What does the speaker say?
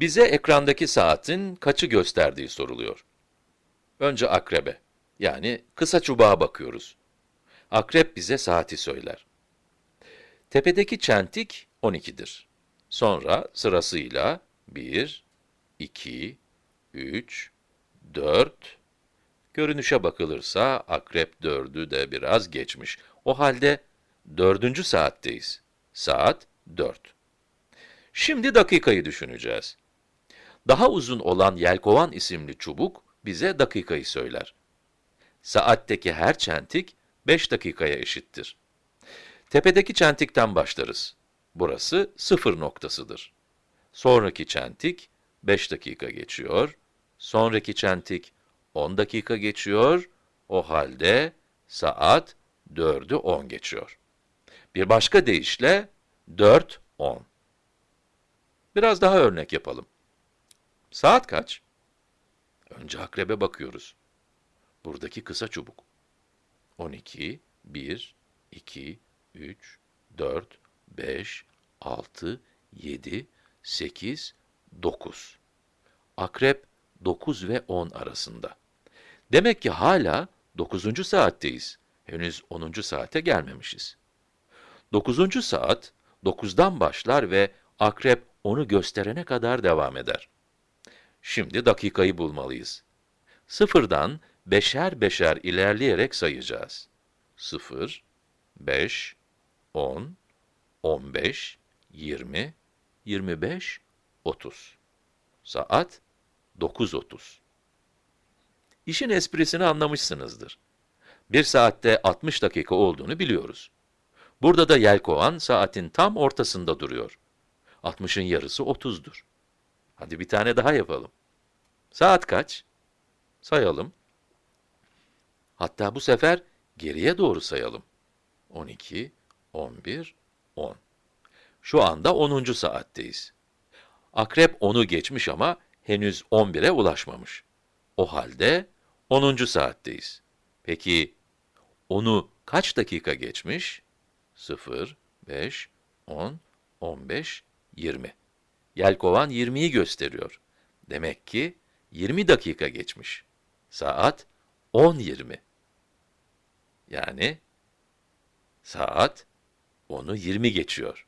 Bize ekrandaki saatin kaçı gösterdiği soruluyor. Önce akrebe, yani kısa çubuğa bakıyoruz. Akrep bize saati söyler. Tepedeki çentik 12'dir. Sonra sırasıyla 1, 2, 3, 4, görünüşe bakılırsa akrep 4'ü de biraz geçmiş. O halde dördüncü saatteyiz. Saat 4. Şimdi dakikayı düşüneceğiz. Daha uzun olan yelkovan isimli çubuk bize dakikayı söyler. Saatteki her çentik 5 dakikaya eşittir. Tepedeki çentikten başlarız. Burası sıfır noktasıdır. Sonraki çentik 5 dakika geçiyor. Sonraki çentik 10 dakika geçiyor. O halde saat 4'ü 10 geçiyor. Bir başka deyişle 4, 10. Biraz daha örnek yapalım. Saat kaç? Önce akrebe bakıyoruz. Buradaki kısa çubuk. 12, 1, 2, 3, 4, 5, 6, 7, 8, 9. Akrep 9 ve 10 arasında. Demek ki hala 9. saatteyiz. Henüz 10. saate gelmemişiz. 9. saat 9'dan başlar ve akrep onu gösterene kadar devam eder. Şimdi dakikayı bulmalıyız. Sıfırdan beşer beşer ilerleyerek sayacağız. 0, 5, 10, 15, 20, 25, 30. Saat 9.30. İşin esprisini anlamışsınızdır. Bir saatte 60 dakika olduğunu biliyoruz. Burada da yelkovan saatin tam ortasında duruyor. 60'ın yarısı 30'dur. Hadi bir tane daha yapalım. Saat kaç? Sayalım. Hatta bu sefer geriye doğru sayalım. 12, 11, 10. Şu anda 10. saatteyiz. Akrep 10'u geçmiş ama henüz 11'e ulaşmamış. O halde 10. saatteyiz. Peki 10'u kaç dakika geçmiş? 0, 5, 10, 15, 20. Yelkovan 20'yi gösteriyor. Demek ki 20 dakika geçmiş. Saat 10.20. Yani saat 10'u 20 geçiyor.